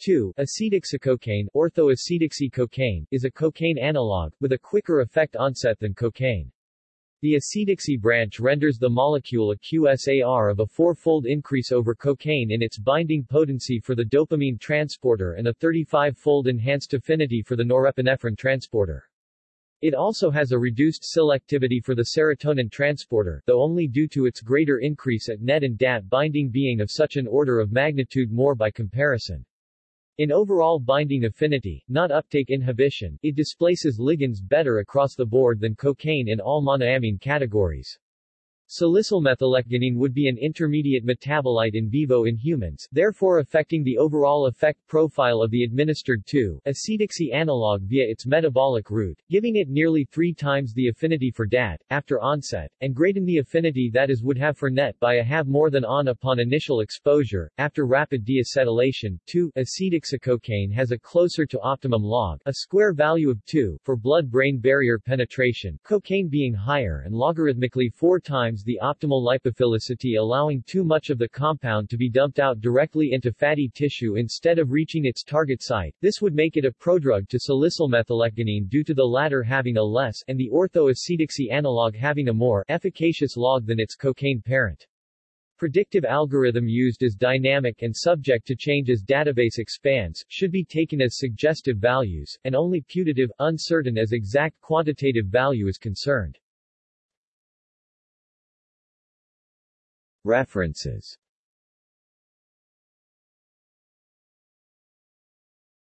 2. Acetoxycocaine, orthoacetoxy-cocaine, is a cocaine analog, with a quicker effect onset than cocaine. The acetoxy branch renders the molecule a QSAR of a four-fold increase over cocaine in its binding potency for the dopamine transporter and a 35-fold enhanced affinity for the norepinephrine transporter. It also has a reduced selectivity for the serotonin transporter, though only due to its greater increase at NET and DAT binding being of such an order of magnitude more by comparison. In overall binding affinity, not uptake inhibition, it displaces ligands better across the board than cocaine in all monoamine categories. Salicylmethylecgonine would be an intermediate metabolite in vivo in humans, therefore affecting the overall effect profile of the administered 2-acetoxy analog via its metabolic route, giving it nearly three times the affinity for DAT, after onset, and greaten the affinity that is would have for NET by a have more than on upon initial exposure. After rapid deacetylation, 2-acetoxycocaine has a closer to optimum log, a square value of 2, for blood-brain barrier penetration, cocaine being higher and logarithmically four times times the optimal lipophilicity allowing too much of the compound to be dumped out directly into fatty tissue instead of reaching its target site. This would make it a prodrug to salicylmethylecgonine due to the latter having a less and the orthoacetoxy analog having a more efficacious log than its cocaine parent. Predictive algorithm used as dynamic and subject to change as database expands, should be taken as suggestive values, and only putative, uncertain as exact quantitative value is concerned. References